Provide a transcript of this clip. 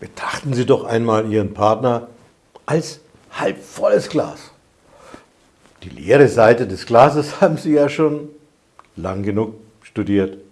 Betrachten Sie doch einmal Ihren Partner als halb volles Glas. Die leere Seite des Glases haben Sie ja schon lang genug studiert.